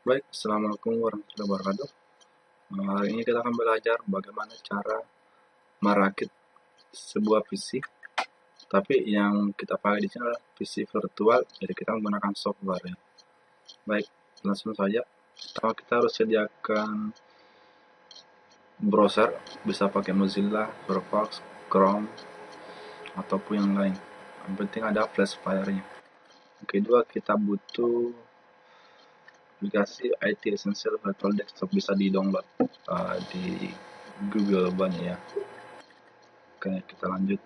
Baik, Assalamualaikum warahmatullahi wabarakatuh. Nah, hari ini kita akan belajar bagaimana cara merakit sebuah PC. Tapi yang kita pakai di sini adalah PC virtual, jadi kita menggunakan software. Ya. Baik, langsung saja. Pertama kita harus sediakan browser, bisa pakai Mozilla, Firefox, Chrome, ataupun yang lain. Yang penting ada flash player-nya. Kedua, kita butuh aplikasi IT Essential Virtual Desktop bisa di download uh, di Google banyak ya. Oke kita lanjut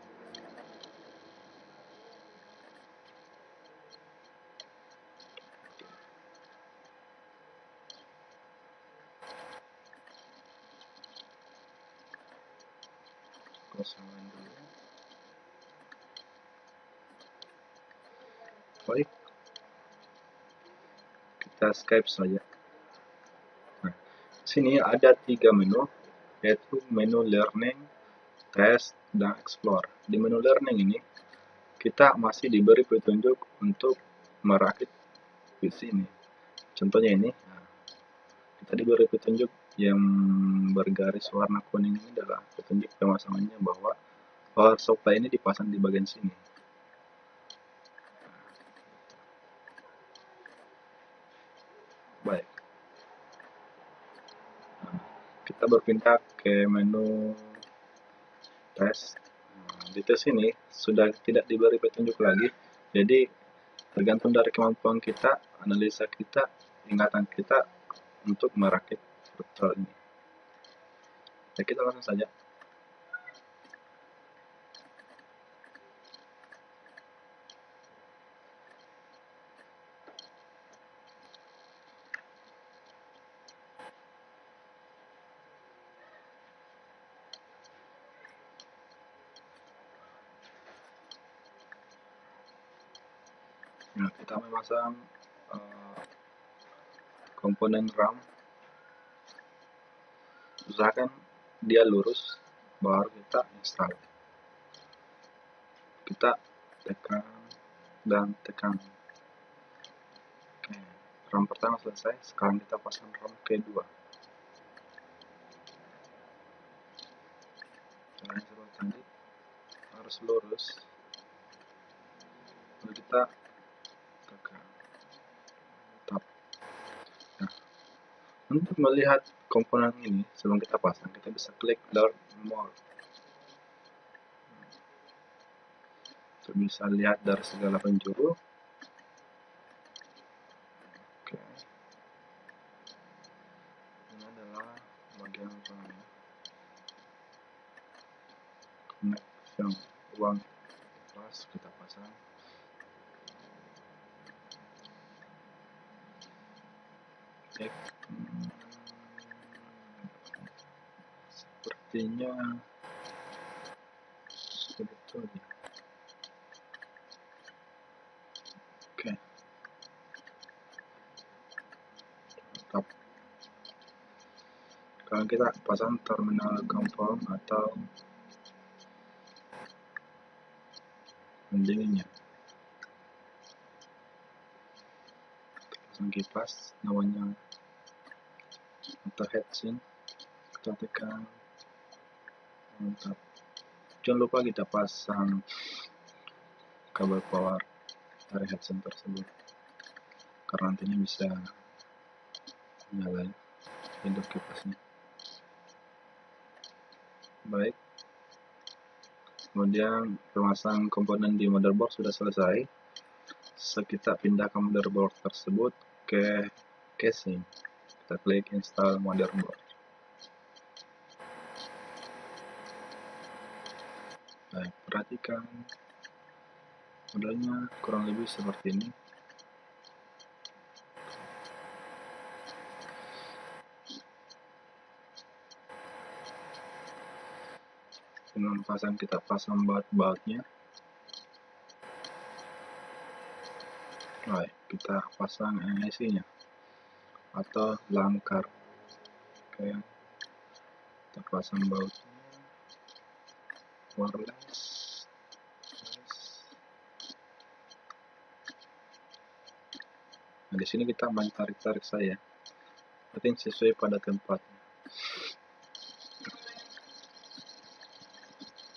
baik kita Skype saja. Nah, sini ada tiga menu, yaitu menu Learning, Test, dan Explore. Di menu Learning ini, kita masih diberi petunjuk untuk merakit PC ini. Contohnya ini, kita diberi petunjuk yang bergaris warna kuning ini adalah petunjuk pemasangannya bahwa power supply ini dipasang di bagian sini. baik nah, kita berpindah ke menu tes. Nah, di tes ini sudah tidak diberi petunjuk lagi. Jadi tergantung dari kemampuan kita analisa kita ingatan kita untuk merakit virtual ini. Ya kita langsung saja Nah, kita memasang uh, komponen RAM. Usahakan dia lurus, baru kita install. Kita tekan dan tekan. RAM pertama selesai. Sekarang kita pasang RAM kedua. Caranya seperti harus lurus. Lalu kita Untuk melihat komponen ini sebelum kita pasang, kita bisa klik Learn More. Untuk bisa lihat dari segala penjuru. Oke. Ini adalah bagian apa uang plus kita pasang. Oke. sepertinya sebetulnya. Oke. Mantap. Kalau kita pasang terminal confirm atau pendinginnya pasang kipas namanya atau heatsink kita tekan mantap. Jangan lupa kita pasang kabel power dari headset tersebut karena nantinya bisa nyalain hidup kipasnya baik. Kemudian pemasang komponen di motherboard sudah selesai so kita pindah ke motherboard tersebut ke casing. Kita klik install motherboard baik perhatikan. Modelnya kurang lebih seperti ini. Dengan pasang kita pasang baut-bautnya baik kita pasang NIC nya atau langkar. Oke. Kita pasang bautnya. Wireless. Nah di sini kita main tarik-tarik saya. Penting sesuai pada tempatnya.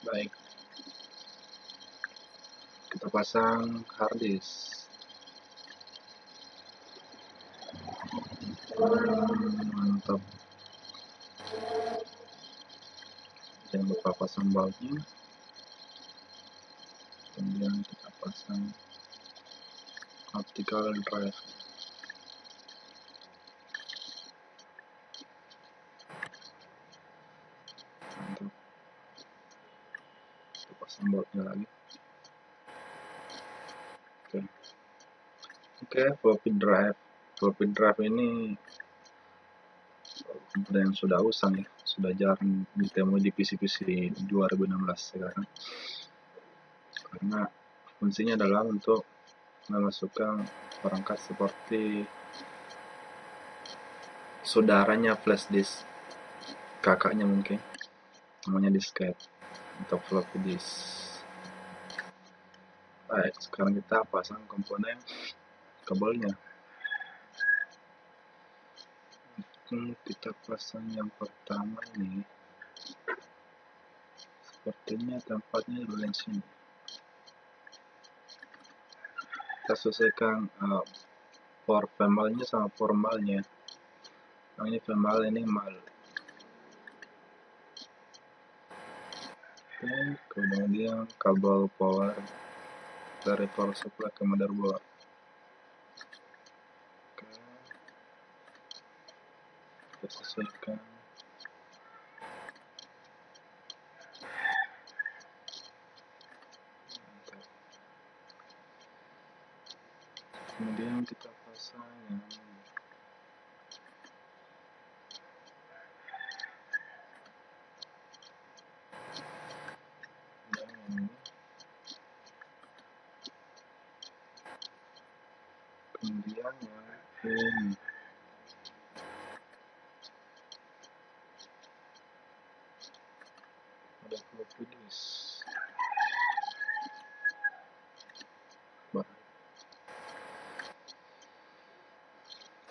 Baik. Kita pasang harddisk mantap. Jangan lupa pasang bautnya kemudian kita pasang optical drive. Mantap. Kita pasang bautnya lagi. Oke. Oke floppy drive floppy drive ini komponen yang sudah usang ya sudah jarang ditemui di PC-PC 2016 sekarang. Karena fungsinya adalah untuk memasukkan perangkat seperti saudaranya flash disk. Kakaknya mungkin namanya disket untuk floppy disk. Baik sekarang kita pasang komponen kabelnya hmm, kita pasang yang pertama ini. Sepertinya tempatnya di sini. Kita selesaikan uh, for formalnya sama formalnya. Nah, ini formal ini mal. Oke, kemudian kabel power dari power supply ke motherboard. Kita sesuaikan. Kemudian kita pasang yang kemudian yang ini ada floppy disk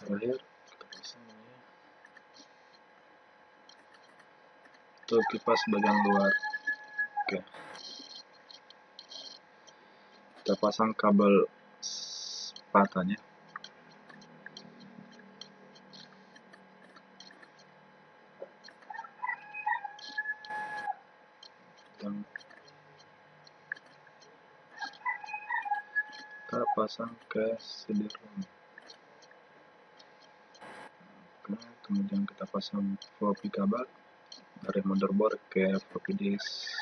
ini untuk kipas bagian luar. Oke. Kita pasang kabel patahnya dan kita pasang ke CD-ROM kemudian kita pasang floppy kabel dari motherboard ke floppy disk.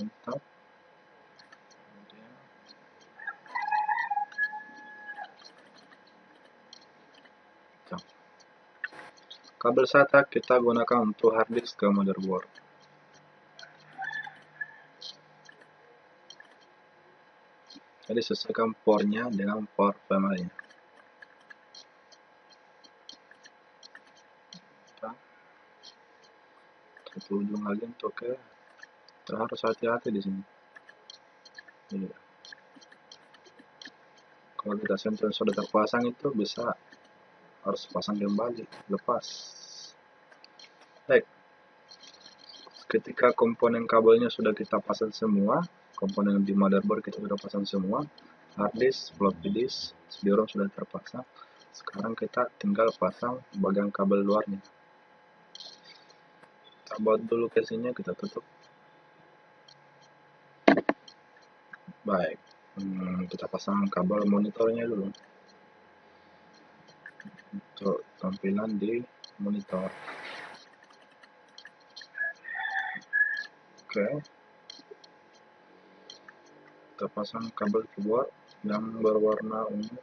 Mantap. Kabel SATA kita gunakan untuk harddisk ke motherboard. Jadi sesuaikan portnya dengan port family. Satu ujung lagi untuk ke kita harus hati-hati di sini. Iya. Kalau kita sentral sudah terpasang itu bisa harus pasang kembali lepas baik ketika komponen kabelnya sudah kita pasang semua komponen di motherboard kita sudah pasang semua. Hard disk floppy disk cd sudah terpasang sekarang kita tinggal pasang bagian kabel luarnya. Kita buat dulu casingnya kita tutup. Baik. Hmm, kita pasang kabel monitornya dulu. Untuk tampilan di monitor. Oke. kita pasang kabel keyboard yang berwarna ungu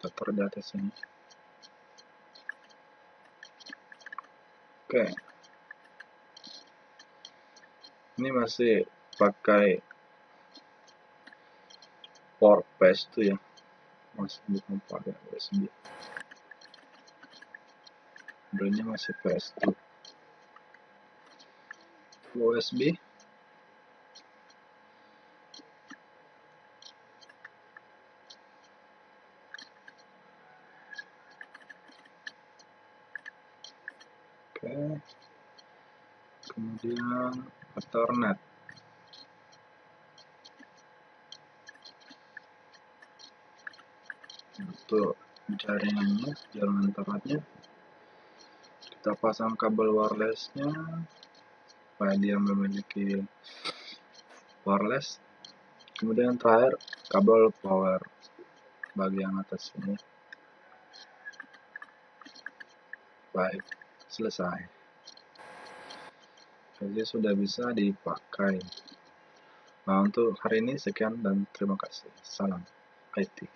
kita di atas ini. Oke. Ini masih pakai port PS2 ya. Masih bukan pakai USB modelnya masih PS2 USB kemudian Ethernet. Untuk jaringannya jalan internetnya kita pasang kabel wirelessnya supaya dia memiliki wireless. Kemudian terakhir kabel power bagian atas ini. Baik selesai jadi sudah bisa dipakai. Nah untuk hari ini sekian dan terima kasih. Salam IT